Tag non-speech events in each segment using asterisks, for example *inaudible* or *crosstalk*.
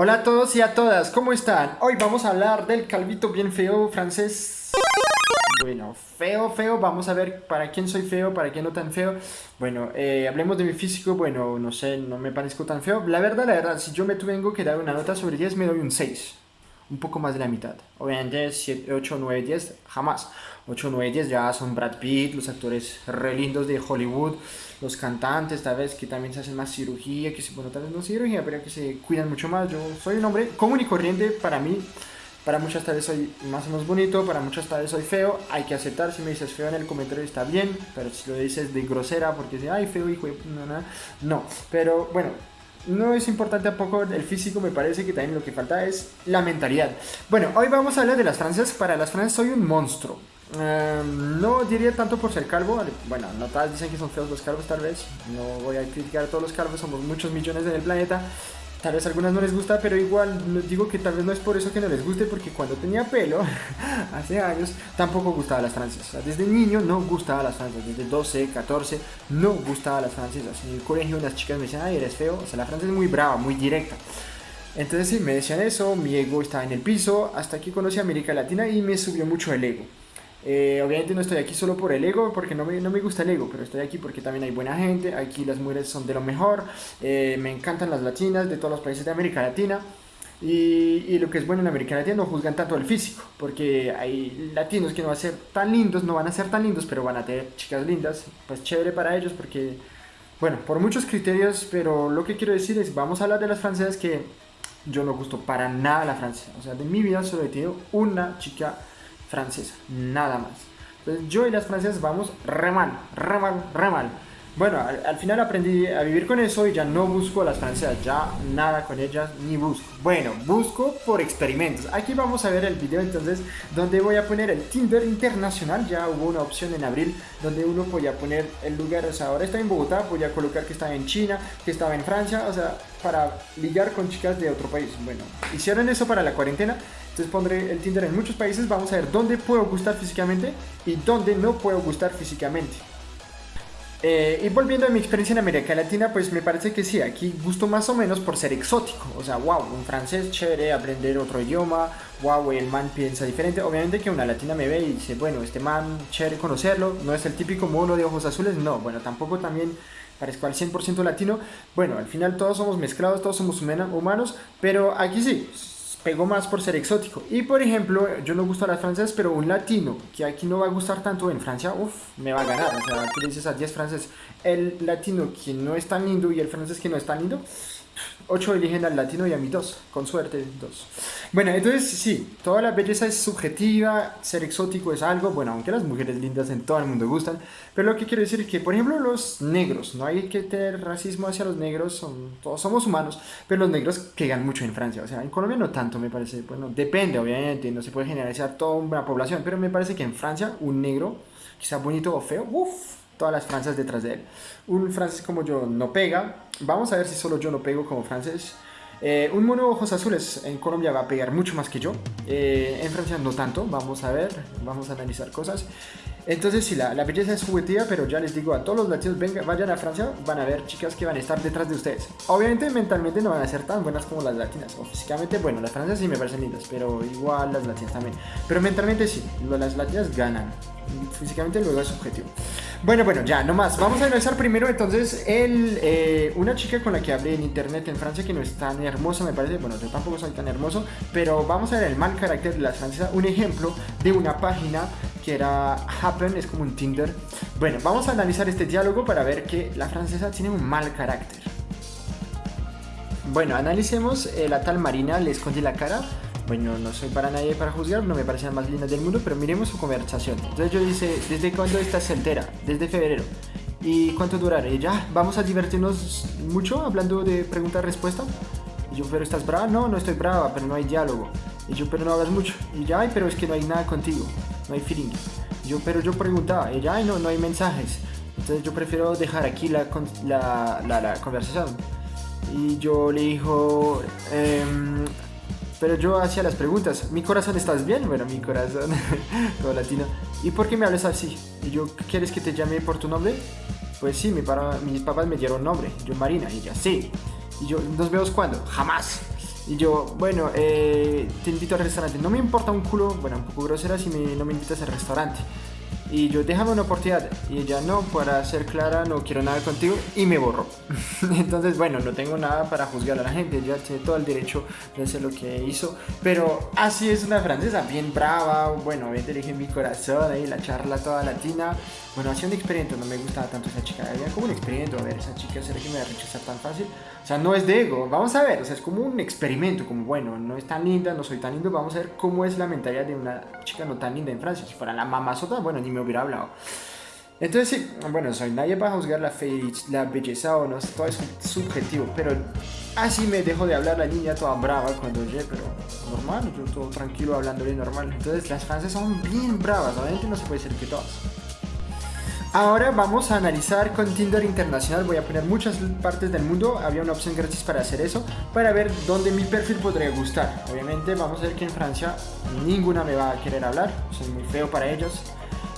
Hola a todos y a todas, ¿cómo están? Hoy vamos a hablar del calvito bien feo francés. Bueno, feo, feo, vamos a ver para quién soy feo, para quién no tan feo. Bueno, eh, hablemos de mi físico, bueno, no sé, no me parezco tan feo. La verdad, la verdad, si yo me tengo que dar una nota sobre 10, me doy un 6 un poco más de la mitad. Obviamente 7, 8, 9, 10, jamás. 8, 9, 10 ya son Brad Pitt, los actores re lindos de Hollywood, los cantantes, tal vez que también se hacen más cirugía, que se, bueno, tal vez no cirugía, pero que se cuidan mucho más. Yo soy un hombre común y corriente para mí. Para muchas tal vez soy más o menos bonito, para muchas tal vez soy feo. Hay que aceptar, si me dices feo en el comentario está bien, pero si lo dices de grosera porque dices, ay, feo, hijo de... No, no, no. Pero bueno, no es importante tampoco el físico, me parece que también lo que falta es la mentalidad. Bueno, hoy vamos a hablar de las francesas. Para las francesas soy un monstruo. Em, no diría tanto por ser calvo, bueno, no tal, dicen que son feos los calvos tal vez, no voy a criticar a todos los calvos, somos muchos millones en el planeta, Tal vez a algunas no les gusta, pero igual digo que tal vez no es por eso que no les guste, porque cuando tenía pelo, *laughs* hace años, tampoco gustaba las francesas. desde niño no gustaba las francesas, desde 12, 14, no gustaba las francesas. En el colegio las chicas me decían, ay, eres feo. O sea, la francesa es muy brava, muy directa. Entonces sí, me decían eso, mi ego estaba en el piso, hasta que conocí a América Latina y me subió mucho el ego. Eh, obviamente no estoy aquí solo por el ego, porque no me, no me, gusta el ego, pero estoy aquí porque también hay buena gente, aquí las mujeres son de lo mejor, eh, me encantan las latinas de todos los países de América Latina. Y, y, lo que es bueno en América Latina no juzgan tanto el físico, porque hay latinos que no van a ser tan lindos, no van a ser tan lindos, pero van a tener chicas lindas, pues chévere para ellos porque, bueno, por muchos criterios, pero lo que quiero decir es, vamos a hablar de las francesas que yo no gusto para nada la francesa, o sea, de mi vida solo he tenido una chica francesa, nada más. Entonces yo y las francesas vamos re mal, re mal, re mal. Bueno, al, final aprendí a vivir con eso y ya no busco a las francesas, ya nada con ellas ni busco. Bueno, busco por experimentos. Aquí vamos a ver el video entonces donde voy a poner el Tinder internacional. Ya hubo una opción en abril donde uno podía poner el lugar, o sea, ahora está en Bogotá, voy a colocar que estaba en China, que estaba en Francia, o sea, para ligar con chicas de otro país. Bueno, hicieron eso para la cuarentena, entonces pondré el Tinder en muchos países, vamos a ver dónde puedo gustar físicamente y dónde no puedo gustar físicamente. Eh, y volviendo a mi experiencia en América Latina, pues me parece que sí, aquí gusto más o menos por ser exótico. O sea, wow, un francés chévere, aprender otro idioma, wow, el man piensa diferente. Obviamente que una latina me ve y dice, bueno, este man chévere conocerlo, no es el típico mono de ojos azules, no, bueno, tampoco también parezco al 100% latino. Bueno, al final todos somos mezclados, todos somos humanos, pero aquí sí, pegó más por ser exótico. Y por ejemplo, yo no gusto a las francesas, pero un latino que aquí no va a gustar tanto en Francia, uff, me va a ganar. O sea, tú dices a 10 franceses, el latino que no es tan lindo y el francés que no es tan lindo, 8 eligen al latino y a mí 2, con suerte 2. Bueno, entonces sí, toda la belleza es subjetiva, ser exótico es algo, bueno, aunque las mujeres lindas en todo el mundo gustan, pero lo que quiero decir es que, por ejemplo, los negros, no hay que tener racismo hacia los negros, son, todos somos humanos, pero los negros pegan mucho en Francia, o sea, en Colombia no tanto, me parece, bueno, depende, obviamente, no se puede generalizar toda una población, pero me parece que en Francia un negro, quizá bonito o feo, uff, todas las francesas detrás de él. Un francés como yo no pega. Vamos a ver si solo yo no pego como francés. Eh, un mono ojos azules en Colombia va a pegar mucho más que yo. Eh, en Francia no tanto. Vamos a ver, vamos a analizar cosas. Entonces sí, la, la belleza es juguetía, pero ya les digo a todos los latinos, vengan, vayan a Francia, van a ver chicas que van a estar detrás de ustedes. Obviamente mentalmente no van a ser tan buenas como las latinas, o físicamente, bueno, las francesas sí me parecen lindas, pero igual las latinas también. Pero mentalmente sí, las latinas ganan físicamente luego es subjetivo. Bueno, bueno, ya, no más. Vamos a analizar primero entonces el, eh, una chica con la que hablé en internet en Francia que no es tan hermosa, me parece. Bueno, yo tampoco soy tan hermoso, pero vamos a ver el mal carácter de la francesa. Un ejemplo de una página que era Happen, es como un Tinder. Bueno, vamos a analizar este diálogo para ver que la francesa tiene un mal carácter. Bueno, analicemos eh, la tal Marina, le escondí la cara bueno, no soy para nadie para juzgar, no me parecen más lindas del mundo, pero miremos su conversación. Entonces yo dice, ¿desde cuándo estás soltera? Desde febrero. ¿Y cuánto durará? Y ya, vamos a divertirnos mucho hablando de pregunta-respuesta. Y yo, ¿pero estás brava? No, no estoy brava, pero no hay diálogo. Y yo, pero no hablas mucho. Y ya, pero es que no hay nada contigo. No hay feeling. Y yo, pero yo preguntaba. Y ya, ay, no, no hay mensajes. Entonces yo prefiero dejar aquí la, la, la, la conversación. Y yo le dijo, eh, pero yo hacía las preguntas, ¿mi corazón estás bien? Bueno, mi corazón, *laughs* todo latino. ¿Y por qué me hablas así? Y yo, ¿quieres que te llame por tu nombre? Pues sí, mi para, mis papás me dieron nombre, yo Marina, y ella, sí. Y yo, ¿nos vemos cuándo? Jamás. Y yo, bueno, eh, te invito al restaurante. No me importa un culo, bueno, un poco grosera si me, no me invitas al restaurante. Y yo, déjame una oportunidad. Y ella, no, para ser clara, no quiero nada contigo. Y me borró. *laughs* Entonces, bueno, no tengo nada para juzgar a la gente. Ella tiene todo el derecho de hacer lo que hizo. Pero así es una francesa, bien brava. Bueno, obviamente le dije mi corazón ahí, la charla toda latina. Bueno, hacía un experimento, no me gustaba tanto esa chica. Había como un experimento, a ver, esa chica, ¿será que me va a rechazar tan fácil? O sea, no es de ego, vamos a ver, o sea, es como un experimento, como bueno, no es tan linda, no soy tan lindo, vamos a ver cómo es la mentalidad de una chica no tan linda en Francia. Si fuera la mamazota, bueno, ni me hubiera hablado. Entonces sí, bueno, soy nadie para juzgar la, fe, la belleza o no, todo es subjetivo, pero así me dejo de hablar la niña toda brava cuando llegué, pero normal, yo todo tranquilo hablándole normal. Entonces las francesas son bien bravas, obviamente no se puede decir que todas. Ahora vamos a analizar con Tinder Internacional. Voy a poner muchas partes del mundo. Había una opción gratis para hacer eso. Para ver dónde mi perfil podría gustar. Obviamente vamos a ver que en Francia ninguna me va a querer hablar. Soy muy feo para ellos.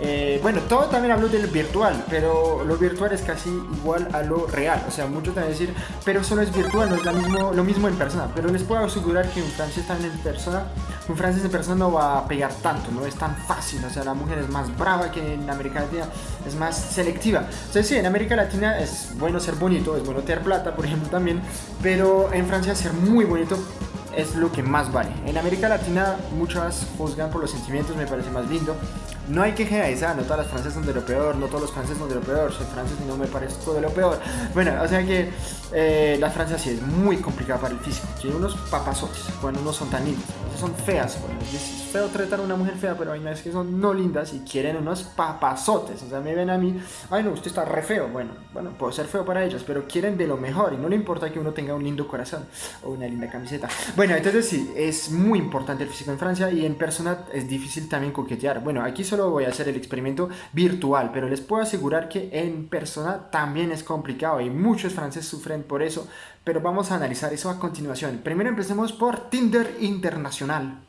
Eh, bueno, todo también hablo del virtual, pero lo virtual es casi igual a lo real. O sea, muchos te van a decir, pero solo es virtual, no es mismo, lo mismo en persona. Pero les puedo asegurar que un francés también en persona, un francés en persona no va a pegar tanto, no es tan fácil. O sea, la mujer es más brava que en América Latina, es más selectiva. Entonces, sí, en América Latina es bueno ser bonito, es bueno tener plata, por ejemplo, también. Pero en Francia ser muy bonito es lo que más vale. En América Latina muchas juzgan por los sentimientos, me parece más lindo. No hay que generalizar, no todas las francesas son de lo peor, no todos los franceses son de lo peor, soy francés y no me parece todo de lo peor. Bueno, o sea que eh, las francesas sí es muy complicada para el físico. Tiene unos papazotes cuando no son tan lindos, son feas. es feo tratar a una mujer fea, pero hay veces que son no lindas y quieren unos papazotes. O sea, me ven a mí, ay no, usted está re feo. Bueno, bueno, puedo ser feo para ellos, pero quieren de lo mejor y no le importa que uno tenga un lindo corazón o una linda camiseta. Bueno, entonces sí, es muy importante el físico en Francia y en persona es difícil también coquetear. Bueno, aquí solo voy a hacer el experimento virtual, pero les puedo asegurar que en persona también es complicado y muchos franceses sufren por eso, pero vamos a analizar eso a continuación. Primero empecemos por Tinder Internacional.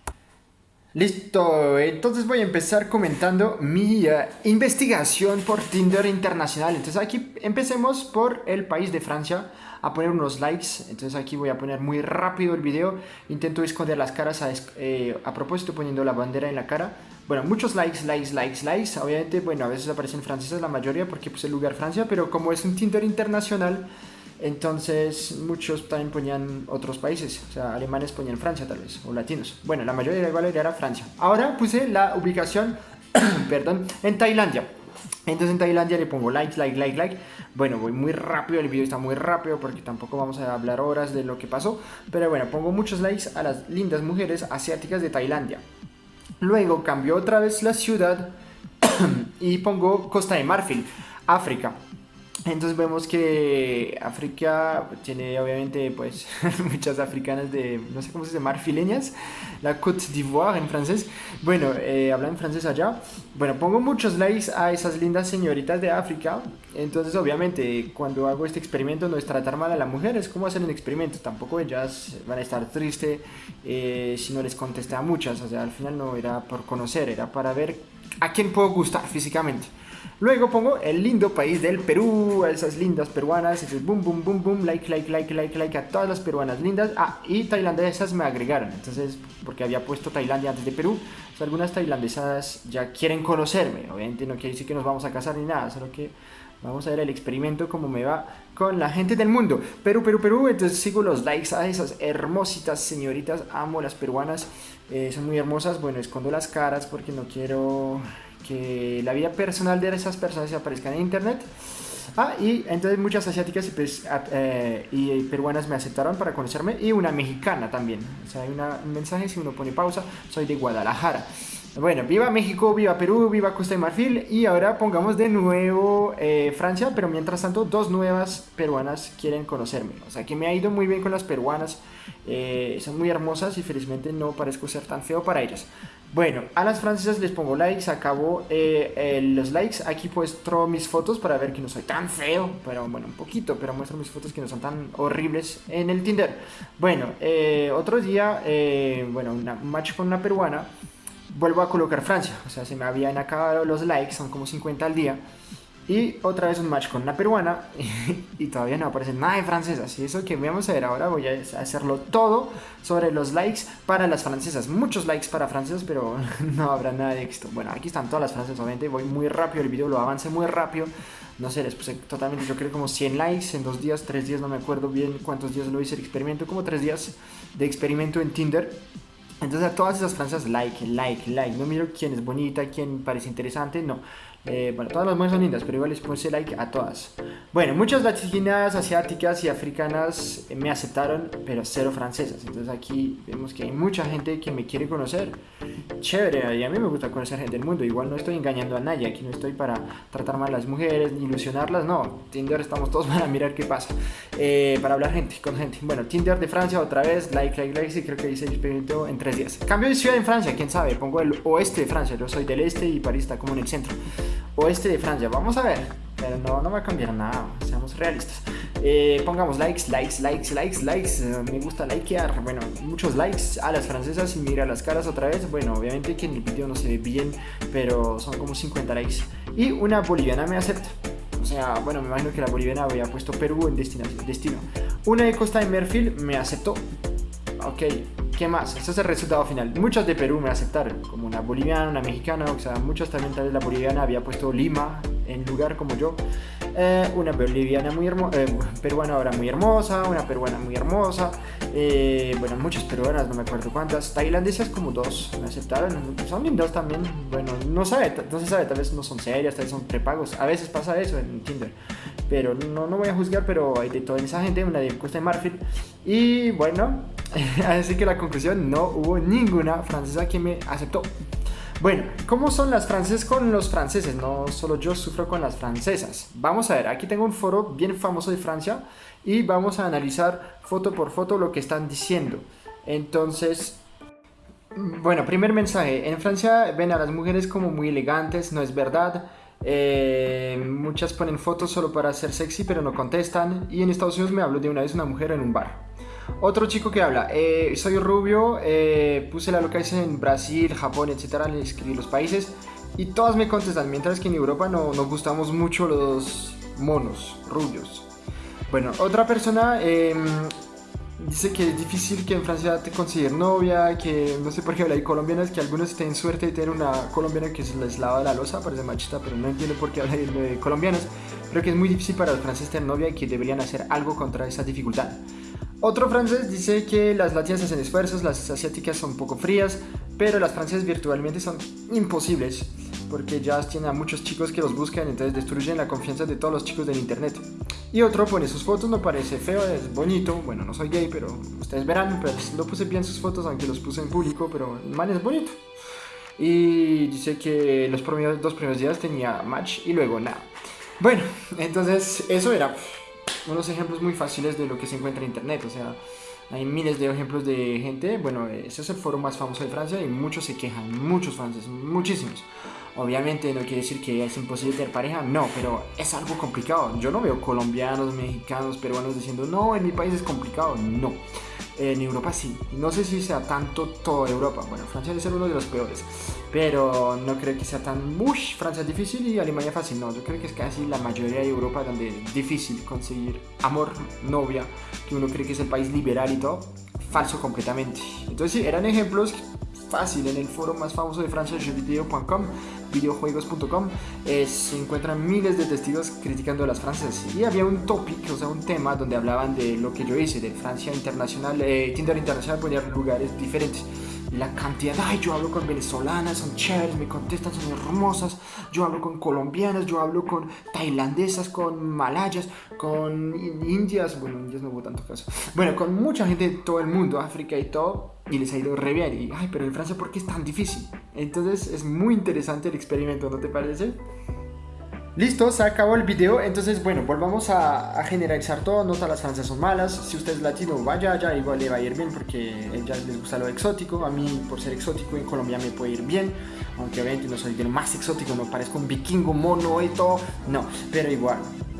Listo, entonces voy a empezar comentando mi eh, investigación por Tinder Internacional. Entonces aquí empecemos por el país de Francia a poner unos likes. Entonces aquí voy a poner muy rápido el video. Intento esconder las caras a, eh, a propósito poniendo la bandera en la cara. Bueno, muchos likes, likes, likes, likes. Obviamente, bueno, a veces aparecen franceses la mayoría porque puse el lugar Francia, pero como es un Tinder internacional, entonces muchos también ponían otros países, o sea, alemanes ponían Francia tal vez, o latinos. Bueno, la mayoría igual era Francia. Ahora puse la ubicación, *coughs* perdón, en Tailandia. Entonces en Tailandia le pongo like, like, like, like. Bueno, voy muy rápido, el video está muy rápido porque tampoco vamos a hablar horas de lo que pasó. Pero bueno, pongo muchos likes a las lindas mujeres asiáticas de Tailandia. Luego cambio otra vez la ciudad *coughs* y pongo Costa de Marfil, África. Entonces vemos que África tiene obviamente pues *laughs* muchas africanas de, no sé cómo se dice, marfileñas, la Côte d'Ivoire en francés. Bueno, eh, hablan francés allá. Bueno, pongo muchos likes a esas lindas señoritas de África. Entonces obviamente cuando hago este experimento no es tratar mal a la mujer, es como hacer un experimento. Tampoco ellas van a estar tristes eh, si no les contesté a muchas. O sea, al final no era por conocer, era para ver a quién puedo gustar físicamente. Luego pongo el lindo país del Perú, a esas lindas peruanas, entonces boom, boom, boom, boom, like, like, like, like, like a todas las peruanas lindas. Ah, y tailandesas me agregaron, entonces, porque había puesto Tailandia antes de Perú, algunas tailandesas ya quieren conocerme, obviamente no quiere decir que nos vamos a casar ni nada, solo que vamos a ver el experimento cómo me va con la gente del mundo. Perú, Perú, Perú, entonces sigo los likes a esas hermositas señoritas, amo las peruanas, eh, son muy hermosas, bueno, escondo las caras porque no quiero que la vida personal de esas personas se aparezca en internet. Ah, y entonces muchas asiáticas y, pues, eh, y peruanas me aceptaron para conocerme y una mexicana también. O sea, hay un mensaje, si uno pone pausa, soy de Guadalajara. Bueno, viva México, viva Perú, viva Costa de Marfil y ahora pongamos de nuevo eh, Francia, pero mientras tanto dos nuevas peruanas quieren conocerme. O sea que me ha ido muy bien con las peruanas, eh, son muy hermosas y felizmente no parezco ser tan feo para ellas. Bueno, a las francesas les pongo likes, acabo eh, los likes. Aquí muestro mis fotos para ver que no soy tan feo, pero bueno, un poquito, pero muestro mis fotos que no son tan horribles en el Tinder. Bueno, eh, otro día, eh, bueno, un match con una peruana, vuelvo a colocar Francia. O sea, se me habían acabado los likes, son como 50 al día. Y otra vez un match con una peruana *laughs* y todavía no aparece nada de francesas. Y eso que vamos a ver ahora, voy a hacerlo todo sobre los likes para las francesas. Muchos likes para francesas, pero *laughs* no habrá nada de éxito. Bueno, aquí están todas las francesas, obviamente. Voy muy rápido, el video lo avance muy rápido. No sé, les puse totalmente, yo creo como 100 likes en dos días, tres días, no me acuerdo bien cuántos días lo hice el experimento. Como tres días de experimento en Tinder. Entonces a todas esas francesas, like, like, like. No miro quién es bonita, quién parece interesante, no. Eh, bueno, todas las mujeres son lindas, pero igual les puse like a todas. Bueno, muchas latinas, asiáticas y africanas me aceptaron, pero cero francesas. Entonces aquí vemos que hay mucha gente que me quiere conocer. Chévere, y a mí me gusta conocer gente del mundo. Igual no estoy engañando a nadie, aquí no estoy para tratar mal a las mujeres ni ilusionarlas, no. Tinder estamos todos *laughs* para mirar qué pasa. Eh, para hablar gente, con gente. Bueno, Tinder de Francia otra vez, like, like, like, sí, creo que hice el experimento en tres días. Cambio de ciudad en Francia, quién sabe, pongo el oeste de Francia, yo soy del este y París está como en el centro oeste de Francia. Vamos a ver. Pero no, no va a cambiar nada, seamos realistas. Eh, pongamos likes, likes, likes, likes, likes. Eh, me gusta likear. Bueno, muchos likes a las francesas y mira las caras otra vez. Bueno, obviamente que en el video no se ve bien, pero son como 50 likes. Y una boliviana me acepta. O sea, bueno, me imagino que la boliviana había puesto Perú en destino. destino. Una de Costa de Merfil me aceptó. Ok, ¿Qué más? Este es el resultado final. Muchos de Perú me aceptaron, como una boliviana, una mexicana, o sea, muchos también tal vez la boliviana había puesto Lima en lugar como yo. Eh, una boliviana muy hermosa, eh, peruana ahora muy hermosa, una peruana muy hermosa, eh, bueno, muchas peruanas, no me acuerdo cuántas, tailandesas como dos me aceptaron, son lindas también, bueno, no, sabe, no se sabe, tal vez no son serias, tal vez son prepagos, a veces pasa eso en Tinder, pero no, no voy a juzgar, pero hay de toda esa gente, una de Costa de Marfil, y bueno, *laughs* así que la conclusión, no hubo ninguna francesa que me aceptó. Bueno, ¿cómo son las francesas con los franceses? No solo yo sufro con las francesas. Vamos a ver, aquí tengo un foro bien famoso de Francia y vamos a analizar foto por foto lo que están diciendo. Entonces, bueno, primer mensaje. En Francia ven a las mujeres como muy elegantes, no es verdad. Eh, muchas ponen fotos solo para ser sexy, pero no contestan. Y en Estados Unidos me habló de una vez una mujer en un bar. Otro chico que habla, eh, soy rubio, eh, puse la localización en Brasil, Japón, etcétera, le escribí los países y todas me contestan, mientras que en Europa no nos gustamos mucho los monos rubios. Bueno, otra persona em, dice que es difícil que en Francia te consigas novia, que no sé por qué habla, hay colombianas que algunos tienen suerte de tener una colombiana que se les lava la losa, parece machista, pero no entiendo por qué habla de colombianas. Creo que es muy difícil para los franceses tener novia y que deberían hacer algo contra esa dificultad. Otro francés dice que las latinas hacen esfuerzos, las asiáticas son poco frías, pero las francesas virtualmente son imposibles, porque ya tienen a muchos chicos que los buscan, entonces destruyen la confianza de todos los chicos del internet. Y otro pone sus fotos, no parece feo, es bonito, bueno, no soy gay, pero ustedes verán, pero no puse bien sus fotos, aunque los puse en público, pero el man es bonito. Y dice que los primeros, dos primeros días tenía match y luego nada. Bueno, entonces eso era unos ejemplos muy fáciles de lo que se encuentra en internet. O sea, hay miles de ejemplos de gente. Bueno, ese es el foro más famoso de Francia y muchos se quejan, muchos franceses, muchísimos. Obviamente no quiere decir que es imposible tener pareja, no, pero es algo complicado. Yo no veo colombianos, mexicanos, peruanos diciendo, no, en mi país es complicado. No, en Europa sí. No sé si sea tanto toda Europa. Bueno, Francia debe ser uno de los peores, pero no creo que sea tan, uff, Francia es difícil y Alemania fácil. No, yo creo que es casi la mayoría de Europa donde es difícil conseguir amor, novia, que uno cree que es el país liberal y todo. Falso completamente. Entonces sí, eran ejemplos fácil. En el foro más famoso de Francia, jeuxvideo.com, videojuegos.com, eh, se encuentran miles de testigos criticando a las francesas. Y había un topic, o sea, un tema donde hablaban de lo que yo hice, de Francia Internacional, eh, Tinder Internacional, poner lugares diferentes. La cantidad, ay, yo hablo con venezolanas, son chéveres, me contestan, son hermosas, yo hablo con colombianas, yo hablo con tailandesas, con malayas, con indias, bueno, indias no hubo tanto caso, bueno, con mucha gente de todo el mundo, África y todo, y les ha ido re bien, y, ay, pero en Francia, ¿por qué es tan difícil? Entonces es muy interesante el experimento, ¿no te parece? Listo, se acabó el video, entonces bueno, volvamos a, generalizar todo, no todas las francesas son malas, si usted es latino vaya allá, igual le va a ir bien porque a ellas les gusta lo exótico, a mí por ser exótico en Colombia me puede ir bien, aunque obviamente no soy el más exótico, no parezco un vikingo mono y todo, no, pero igual,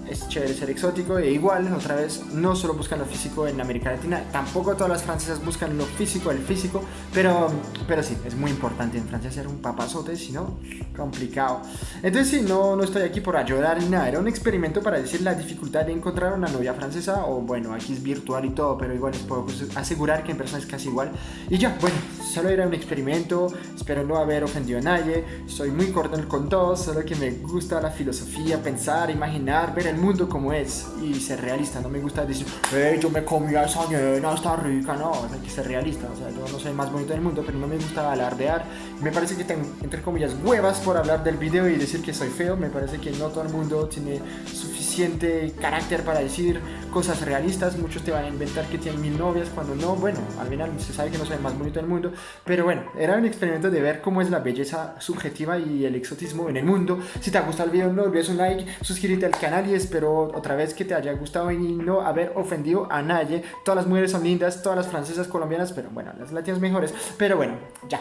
es chévere ser exótico e igual, otra vez, no solo buscan lo físico en América Latina, tampoco todas las francesas buscan lo físico, el físico, pero, pero sí, es muy importante en Francia ser un papazote, si no, complicado. Entonces sí, no, no estoy aquí por ayudar ni nada, era un experimento para decir la dificultad de encontrar una novia francesa, o bueno, aquí es virtual y todo, pero igual les puedo asegurar que en persona es casi igual. Y ya, bueno, solo era un experimento, espero no haber ofendido a nadie, soy muy cordial con todos, solo que me gusta la filosofía, pensar, imaginar, ver el mundo como es y ser realista, no me gusta decir, hey, yo me comí a esa nena, está rica, no, hay que ser realista, o sea, yo no soy el más bonito del mundo, pero no me gusta alardear, me parece que tengo, entre comillas, huevas por hablar del video y decir que soy feo, me parece que no todo el mundo tiene suficiente carácter para decir cosas realistas, muchos te van a inventar que tienen mil novias, cuando no, bueno, al final se sabe que no soy el más bonito del mundo, pero bueno, era un experimento de ver cómo es la belleza subjetiva y el exotismo en el mundo. Si te ha gustado el video, no olvides un like, suscríbete al canal y espero otra vez que te haya gustado y no haber ofendido a nadie. Todas las mujeres son lindas, todas las francesas, colombianas, pero bueno, las latinas mejores. Pero bueno, ya.